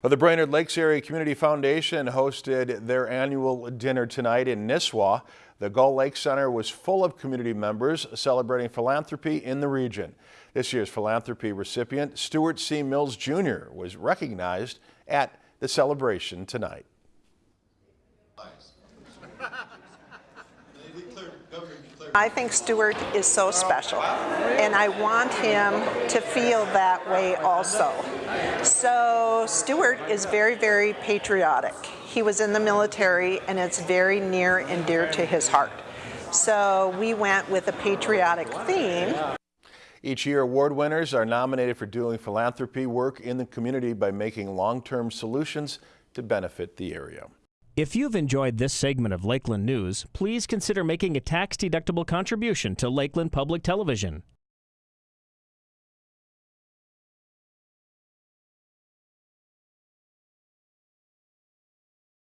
Well, the Brainerd Lakes Area Community Foundation hosted their annual dinner tonight in Nisswa. The Gull Lake Center was full of community members celebrating philanthropy in the region. This year's philanthropy recipient, Stuart C. Mills Jr., was recognized at the celebration tonight. I think Stuart is so special, and I want him to feel that way also. So Stuart is very, very patriotic. He was in the military, and it's very near and dear to his heart. So we went with a patriotic theme. Each year, award winners are nominated for doing philanthropy work in the community by making long-term solutions to benefit the area. If you've enjoyed this segment of Lakeland News, please consider making a tax-deductible contribution to Lakeland Public Television.